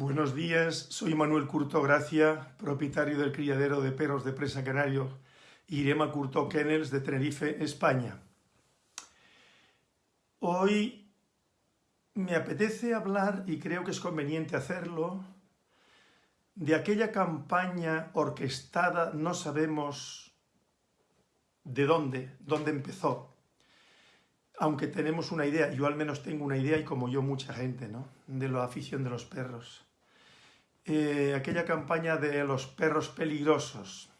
Buenos días, soy Manuel Curto Gracia, propietario del criadero de perros de presa canario Irema Curto Kennels de Tenerife, España. Hoy me apetece hablar, y creo que es conveniente hacerlo, de aquella campaña orquestada, no sabemos de dónde, dónde empezó, aunque tenemos una idea, yo al menos tengo una idea y como yo mucha gente, ¿no? de la afición de los perros. Eh, aquella campaña de los perros peligrosos.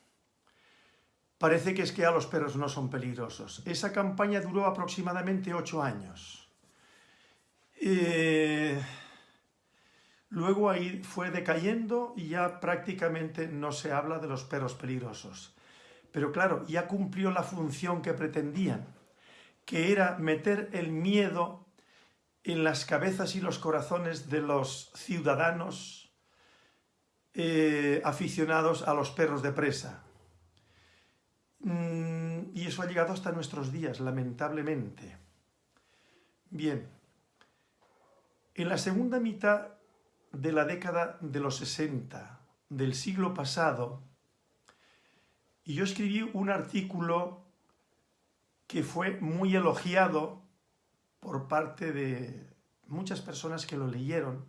Parece que es que a los perros no son peligrosos. Esa campaña duró aproximadamente ocho años. Eh, luego ahí fue decayendo y ya prácticamente no se habla de los perros peligrosos. Pero claro, ya cumplió la función que pretendían que era meter el miedo en las cabezas y los corazones de los ciudadanos eh, aficionados a los perros de presa. Mm, y eso ha llegado hasta nuestros días, lamentablemente. Bien, en la segunda mitad de la década de los 60 del siglo pasado, yo escribí un artículo que fue muy elogiado por parte de muchas personas que lo leyeron,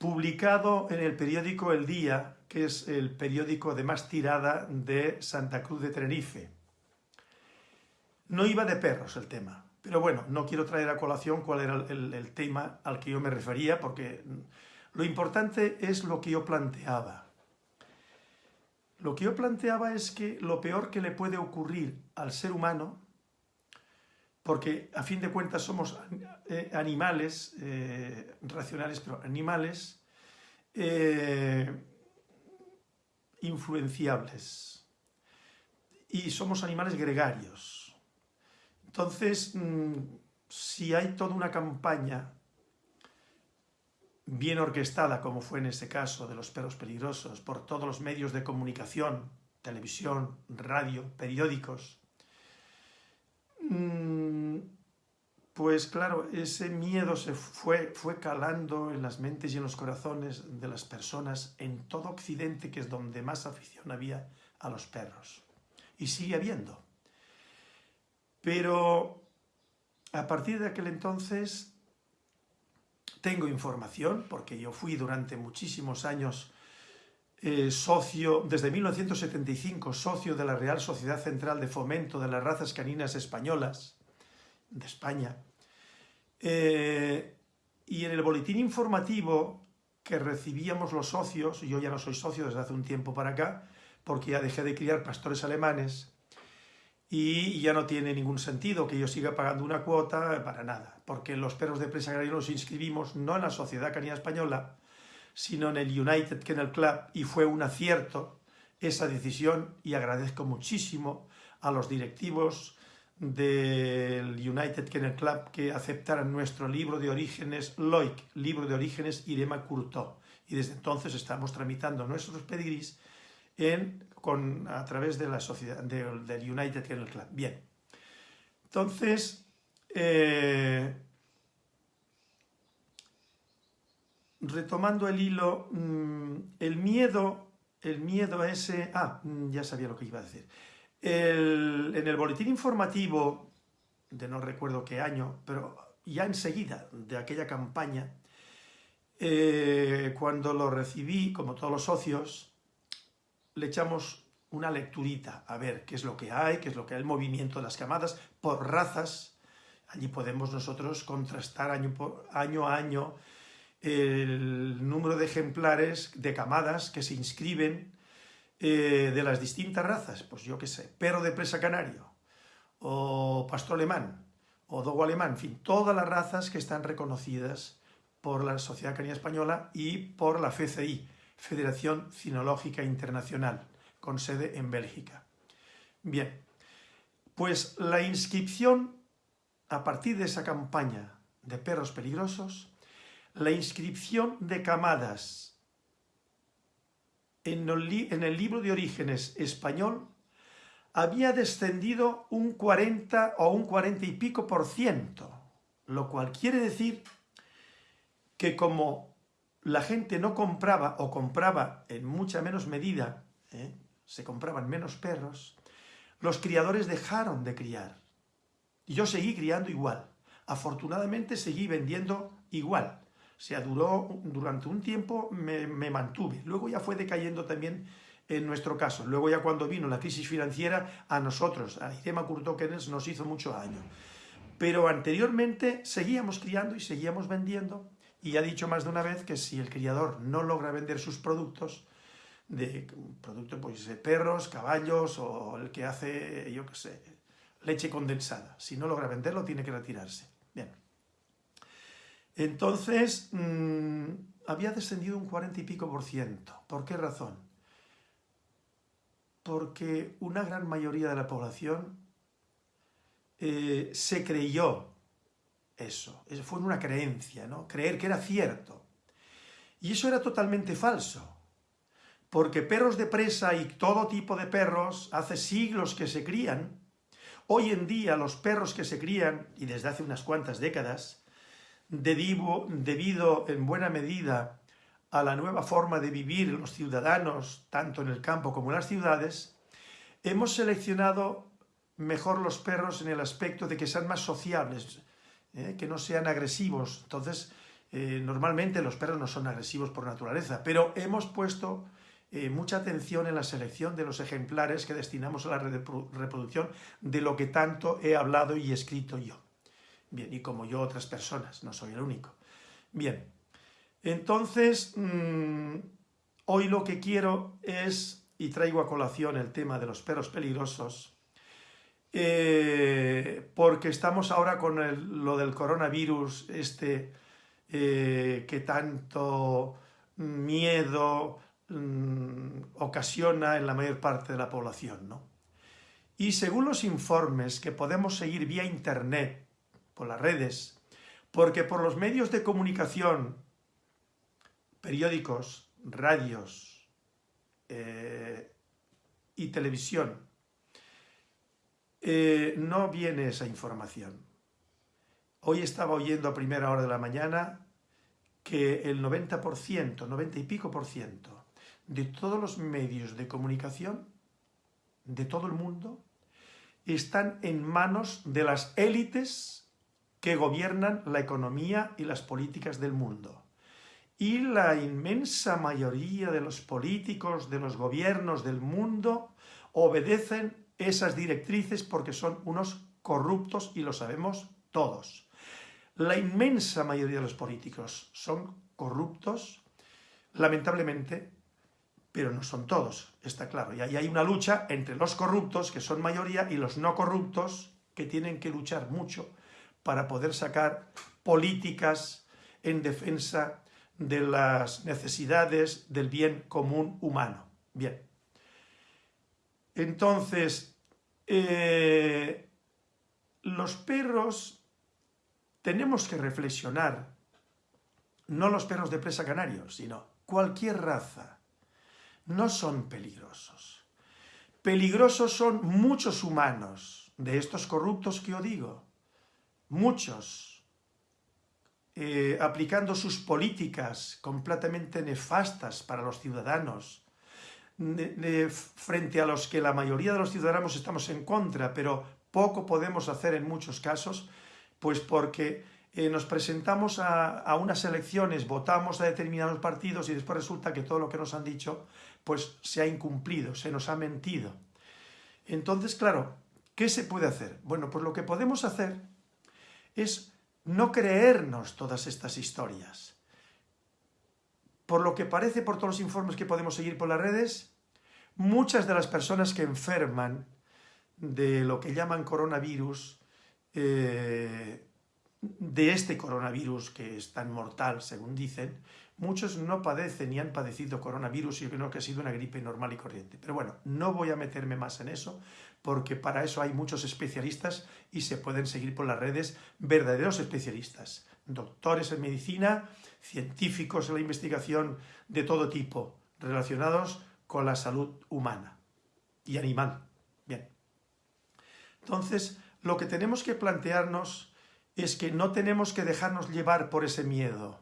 publicado en el periódico El Día, que es el periódico de más tirada de Santa Cruz de Tenerife. No iba de perros el tema, pero bueno, no quiero traer a colación cuál era el, tema al que yo me refería, porque lo importante es lo que yo planteaba. Lo que yo planteaba es que lo peor que le puede ocurrir al ser humano porque a fin de cuentas somos eh, animales, eh, racionales, pero animales eh, influenciables. Y somos animales gregarios. Entonces, mm, si hay toda una campaña bien orquestada, como fue en ese caso de los perros peligrosos, por todos los medios de comunicación, televisión, radio, periódicos, Mm, pues claro, ese miedo se fue, fue calando en las mentes y en los corazones de las personas en todo Occidente, que es donde más afición había a los perros. Y sigue habiendo. Pero a partir de aquel entonces tengo información, porque yo fui durante muchísimos años eh, socio, desde 1975, socio de la Real Sociedad Central de Fomento de las Razas Caninas Españolas, de España, eh, y en el boletín informativo que recibíamos los socios, yo ya no soy socio desde hace un tiempo para acá, porque ya dejé de criar pastores alemanes, y ya no tiene ningún sentido que yo siga pagando una cuota para nada, porque los perros de presa nos inscribimos no en la Sociedad Canina Española, sino en el United Kennel Club y fue un acierto esa decisión y agradezco muchísimo a los directivos del United Kennel Club que aceptaran nuestro libro de orígenes LOIC, libro de orígenes Irema Curto. Y desde entonces estamos tramitando nuestros pedigrís en, con, a través de la sociedad del United Kennel Club. Bien, entonces eh, retomando el hilo, mm, el miedo, el miedo a ese... Ah, mm, ya sabía lo que iba a decir. En el boletín informativo, de no recuerdo qué año, pero ya enseguida de aquella campaña, eh, cuando lo recibí, como todos los socios, le echamos una lecturita, a ver qué es lo que hay, qué es lo que hay, el movimiento de las camadas, por razas, allí podemos nosotros contrastar año, por, año a año el número de ejemplares de camadas que se inscriben eh, de las distintas razas, pues yo qué sé, perro de presa canario, o pastor alemán, o dogo alemán, en fin, todas las razas que están reconocidas por la Sociedad Canina Española y por la FCI, Federación Cinológica Internacional, con sede en Bélgica. Bien, pues la inscripción a partir de esa campaña de perros peligrosos la inscripción de camadas en el libro de orígenes español había descendido un 40 o un 40 y pico por ciento, lo cual quiere decir que como la gente no compraba o compraba en mucha menos medida, ¿eh? se compraban menos perros, los criadores dejaron de criar. Y yo seguí criando igual. Afortunadamente seguí vendiendo igual. O sea, duró, durante un tiempo me, mantuve. Luego ya fue decayendo también en nuestro caso. Luego ya cuando vino la crisis financiera, a nosotros, a Irema Curtoquenes, nos hizo mucho daño. Pero anteriormente seguíamos criando y seguíamos vendiendo. Y ha dicho más de una vez que si el criador no logra vender sus productos, de productos pues, de perros, caballos o el que hace, yo qué sé, leche condensada. Si no logra venderlo, tiene que retirarse. Entonces, mm, había descendido un 40 y pico por ciento. ¿Por qué razón? Porque una gran mayoría de la población eh, se creyó eso. eso. Fue una creencia, ¿no? Creer que era cierto. Y eso era totalmente falso porque perros de presa y todo tipo de perros hace siglos que se crían. Hoy en día los perros que se crían, y desde hace unas cuantas décadas, debido en buena medida a la nueva forma de vivir los ciudadanos, tanto en el campo como en las ciudades, hemos seleccionado mejor los perros en el aspecto de que sean más sociables, ¿eh? que no sean agresivos. Entonces, eh, normalmente los perros no son agresivos por naturaleza, pero hemos puesto eh, mucha atención en la selección de los ejemplares que destinamos a la reproducción de lo que tanto he hablado y escrito yo. Bien, y como yo otras personas, no soy el único. Bien, entonces, mm, hoy lo que quiero es, y traigo a colación el tema de los perros peligrosos, eh, porque estamos ahora con lo del coronavirus, este eh, que tanto miedo, Mm, ocasiona en la mayor parte de la población. ¿no? Y según los informes que podemos seguir vía Internet, las redes, porque por los medios de comunicación, periódicos, radios eh, y televisión, eh, no viene esa información. Hoy estaba oyendo a primera hora de la mañana que el 90%, 90 y pico por ciento de todos los medios de comunicación de todo el mundo están en manos de las élites que gobiernan la economía y las políticas del mundo. Y la inmensa mayoría de los políticos, de los gobiernos del mundo, obedecen esas directrices porque son unos corruptos y lo sabemos todos. La inmensa mayoría de los políticos son corruptos, lamentablemente, pero no son todos, está claro. Y ahí hay una lucha entre los corruptos, que son mayoría, y los no corruptos, que tienen que luchar mucho para poder sacar políticas en defensa de las necesidades del bien común humano. Bien. Entonces, eh, los perros tenemos que reflexionar, no los perros de presa canarios, sino cualquier raza, no son peligrosos. Peligrosos son muchos humanos, de estos corruptos que yo digo, muchos, eh, aplicando sus políticas completamente nefastas para los ciudadanos, frente a los que la mayoría de los ciudadanos estamos en contra, pero poco podemos hacer en muchos casos, pues porque eh, nos presentamos a, a, unas elecciones, votamos a determinados partidos y después resulta que todo lo que nos han dicho pues se ha incumplido, se nos ha mentido. Entonces, claro, ¿qué se puede hacer? Bueno, pues lo que podemos hacer es no creernos todas estas historias. Por lo que parece por todos los informes que podemos seguir por las redes, muchas de las personas que enferman de lo que llaman coronavirus, eh, de este coronavirus que es tan mortal, según dicen, Muchos no padecen ni han padecido coronavirus, sino que ha sido una gripe normal y corriente. Pero bueno, no voy a meterme más en eso, porque para eso hay muchos especialistas y se pueden seguir por las redes verdaderos especialistas, doctores en medicina, científicos en la investigación de todo tipo, relacionados con la salud humana y animal. Bien. Entonces, lo que tenemos que plantearnos es que no tenemos que dejarnos llevar por ese miedo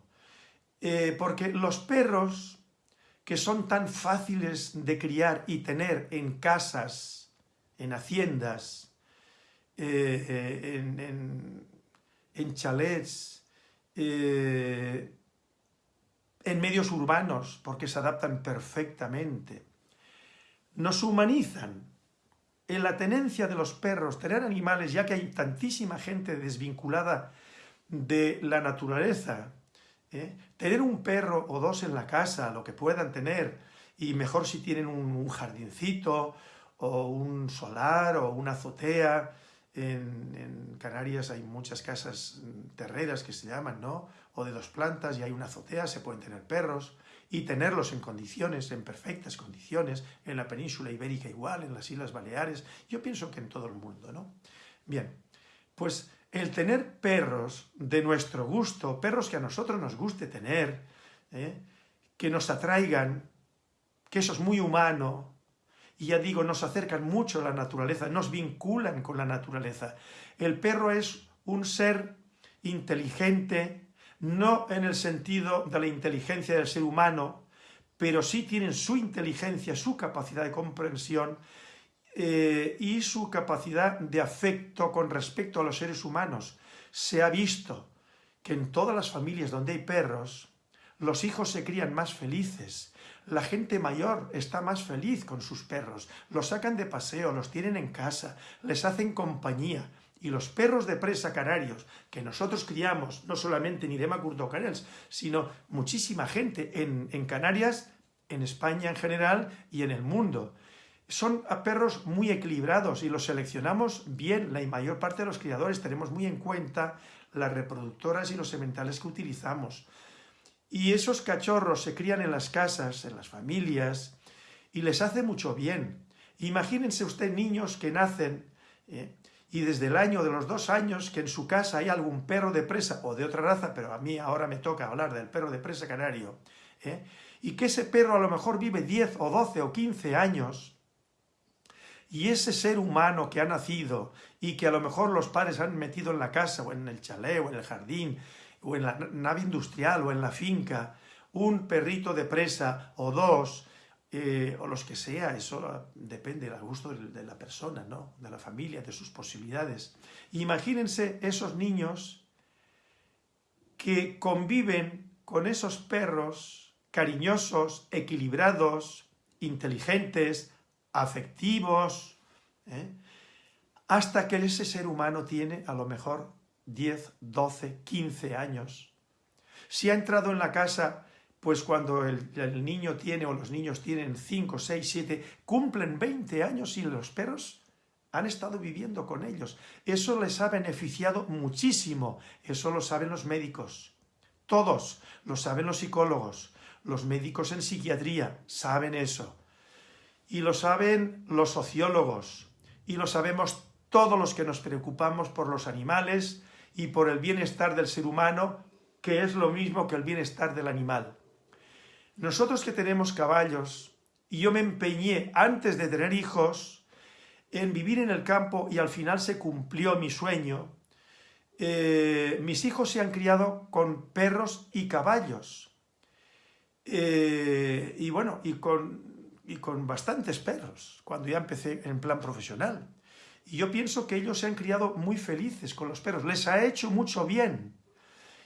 Eh, porque los perros, que son tan fáciles de criar y tener en casas, en haciendas, eh, eh, en, chalets, en medios urbanos, porque se adaptan perfectamente, nos humanizan, en la tenencia de los perros, tener animales, ya que hay tantísima gente desvinculada de la naturaleza, ¿eh? tener un perro o dos en la casa, lo que puedan tener, y mejor si tienen un, jardincito, o un solar, o una azotea, en, Canarias hay muchas casas terreras que se llaman, ¿no? O de dos plantas y hay una azotea, se pueden tener perros y tenerlos en condiciones, en perfectas condiciones, en la península ibérica igual, en las Islas Baleares, yo pienso que en todo el mundo, ¿no? Bien, pues el tener perros de nuestro gusto, perros que a nosotros nos guste tener, ¿eh? que nos atraigan, que eso es muy humano, y ya digo, nos acercan mucho a la naturaleza, nos vinculan con la naturaleza. El perro es un ser inteligente, no en el sentido de la inteligencia del ser humano, pero sí tienen su inteligencia, su capacidad de comprensión eh, y su capacidad de afecto con respecto a los seres humanos. Se ha visto que en todas las familias donde hay perros, los hijos se crían más felices, la gente mayor está más feliz con sus perros, los sacan de paseo, los tienen en casa, les hacen compañía, y los perros de presa canarios que nosotros criamos, no solamente en Idema Curtocanels, sino muchísima gente en, en Canarias, en España en general y en el mundo. Son perros muy equilibrados y los seleccionamos bien. La mayor parte de los criadores tenemos muy en cuenta las reproductoras y los sementales que utilizamos. Y esos cachorros se crían en las casas, en las familias, y les hace mucho bien. Imagínense usted niños que nacen eh, y desde el año de los dos años que en su casa hay algún perro de presa o de otra raza, pero a mí ahora me toca hablar del perro de presa canario, ¿eh? y que ese perro a lo mejor vive 10 o 12 o 15 años, y ese ser humano que ha nacido y que a lo mejor los padres han metido en la casa o en el chalet o en el jardín o en la nave industrial o en la finca, un perrito de presa o dos, eh, o los que sea, eso depende del gusto de la persona, ¿no? de la familia, de sus posibilidades. Imagínense esos niños que conviven con esos perros cariñosos, equilibrados, inteligentes, afectivos, ¿eh? hasta que ese ser humano tiene a lo mejor 10, 12, 15 años. Si ha entrado en la casa pues cuando el, niño tiene o los niños tienen 5, 6, 7, cumplen 20 años y los perros han estado viviendo con ellos. Eso les ha beneficiado muchísimo. Eso lo saben los médicos. Todos lo saben los psicólogos. Los médicos en psiquiatría saben eso. Y lo saben los sociólogos. Y lo sabemos todos los que nos preocupamos por los animales y por el bienestar del ser humano, que es lo mismo que el bienestar del animal. Nosotros que tenemos caballos, y yo me empeñé antes de tener hijos en vivir en el campo y al final se cumplió mi sueño, eh, mis hijos se han criado con perros y caballos. Eh, y bueno, y con, y con bastantes perros, cuando ya empecé en plan profesional. Y yo pienso que ellos se han criado muy felices con los perros, les ha hecho mucho bien.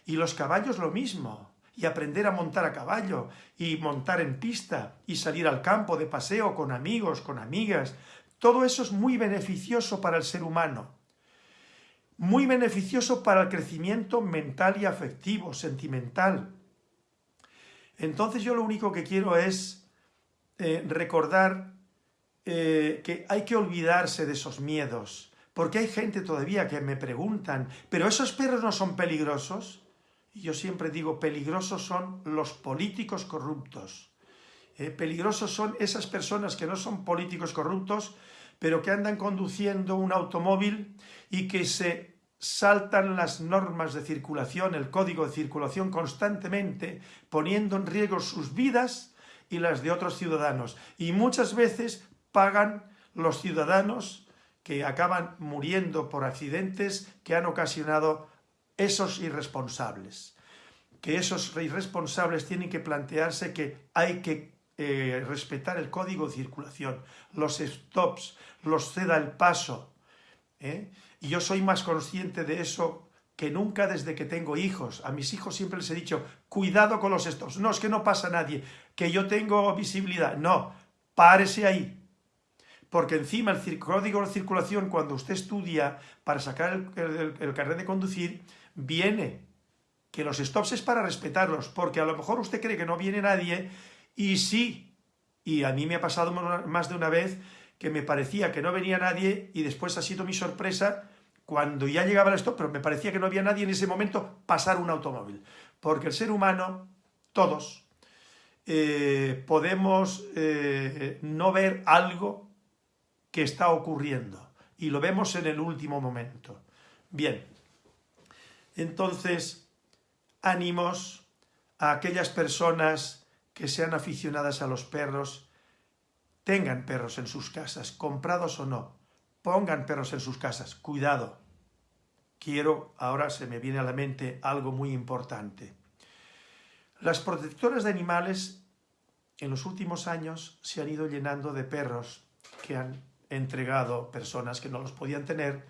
Y los caballos lo mismo y aprender a montar a caballo, y montar en pista, y salir al campo de paseo con amigos, con amigas. Todo eso es muy beneficioso para el ser humano. Muy beneficioso para el crecimiento mental y afectivo, sentimental. Entonces yo lo único que quiero es eh, recordar eh, que hay que olvidarse de esos miedos, porque hay gente todavía que me preguntan, ¿pero esos perros no son peligrosos? Y yo siempre digo, peligrosos son los políticos corruptos. Eh, peligrosos son esas personas que no son políticos corruptos, pero que andan conduciendo un automóvil y que se saltan las normas de circulación, el código de circulación constantemente, poniendo en riesgo sus vidas y las de otros ciudadanos. Y muchas veces pagan los ciudadanos que acaban muriendo por accidentes que han ocasionado esos irresponsables. que esos responsables tienen que plantearse que hay que eh, respetar el código de circulación, los stops, los ceda el paso. ¿eh? Y yo soy más consciente de eso que nunca desde que tengo hijos. A mis hijos siempre les he dicho, cuidado con los stops. No, es que no pasa nadie, que yo tengo visibilidad. No, párese ahí. Porque encima el código de circulación, cuando usted estudia para sacar el, carnet de conducir, viene que los stops es para respetarlos, porque a lo mejor usted cree que no viene nadie y sí, y a mí me ha pasado más de una vez que me parecía que no venía nadie y después ha sido mi sorpresa cuando ya llegaba el stop, pero me parecía que no había nadie en ese momento, pasar un automóvil. Porque el ser humano, todos, eh, podemos eh, no ver algo que está ocurriendo y lo vemos en el último momento. Bien, entonces ánimos a aquellas personas que sean aficionadas a los perros, tengan perros en sus casas, comprados o no, pongan perros en sus casas, cuidado. Quiero, ahora se me viene a la mente algo muy importante. Las protectoras de animales en los últimos años se han ido llenando de perros que han entregado personas que no los podían tener,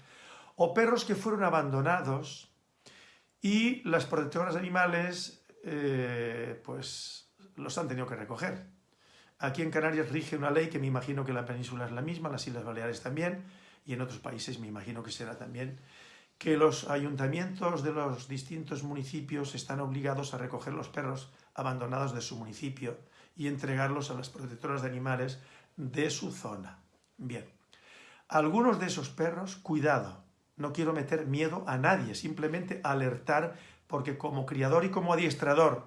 o perros que fueron abandonados y las protectoras de animales eh, pues los han tenido que recoger. Aquí en Canarias rige una ley que me imagino que la península es la misma, las Islas Baleares también, y en otros países me imagino que será también, que los ayuntamientos de los distintos municipios están obligados a recoger los perros abandonados de su municipio y entregarlos a las protectoras de animales de su zona. Bien, algunos de esos perros, cuidado, no quiero meter miedo a nadie, simplemente alertar, porque como criador y como adiestrador,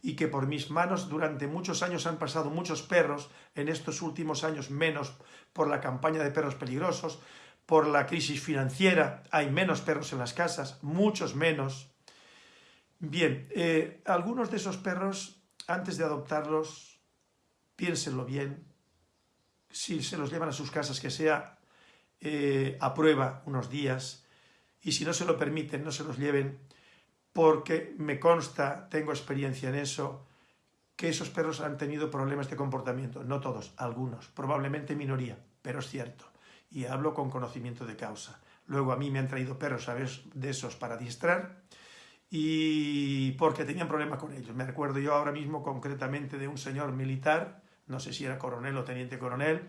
y que por mis manos durante muchos años han pasado muchos perros, en estos últimos años menos por la campaña de perros peligrosos, por la crisis financiera, hay menos perros en las casas, muchos menos. Bien, eh, algunos de esos perros, antes de adoptarlos, piénsenlo bien, si se los llevan a sus casas, que sea eh, a prueba unos días y si no se lo permiten, no se los lleven porque me consta, tengo experiencia en eso, que esos perros han tenido problemas de comportamiento. No todos, algunos, probablemente minoría, pero es cierto. Y hablo con conocimiento de causa. Luego a mí me han traído perros, ¿sabes?, de esos para adiestrar y porque tenían problemas con ellos. Me recuerdo yo ahora mismo concretamente de un señor militar, no sé si era coronel o teniente coronel,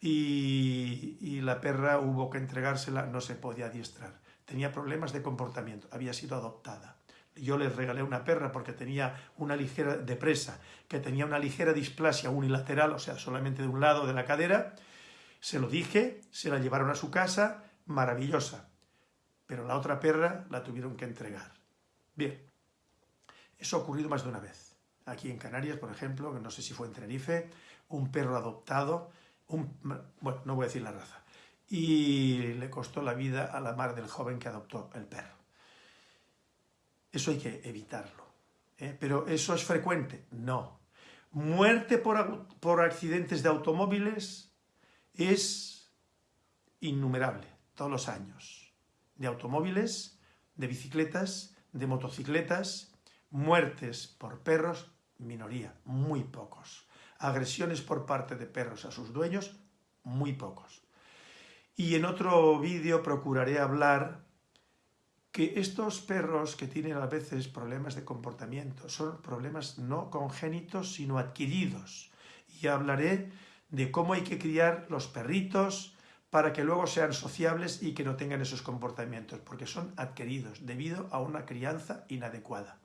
y, la perra hubo que entregársela, no se podía adiestrar. Tenía problemas de comportamiento, había sido adoptada. Yo les regalé una perra porque tenía una ligera depresa, que tenía una ligera displasia unilateral, o sea, solamente de un lado de la cadera. Se lo dije, se la llevaron a su casa, maravillosa. Pero la otra perra la tuvieron que entregar. Bien, eso ha ocurrido más de una vez. Aquí en Canarias, por ejemplo, que no sé si fue en Tenerife, un perro adoptado bueno, no voy a decir la raza, y le costó la vida a la mar del joven que adoptó el perro. Eso hay que evitarlo. ¿eh? Pero ¿eso es frecuente? No. Muerte por, por accidentes de automóviles es innumerable, todos los años. De automóviles, de bicicletas, de motocicletas, muertes por perros, minoría, muy pocos agresiones por parte de perros a sus dueños, muy pocos. Y en otro vídeo procuraré hablar que estos perros que tienen a veces problemas de comportamiento son problemas no congénitos sino adquiridos. Y hablaré de cómo hay que criar los perritos para que luego sean sociables y que no tengan esos comportamientos, porque son adquiridos debido a una crianza inadecuada.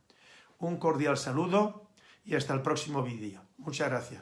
Un cordial saludo y hasta el próximo vídeo. Muchas gracias.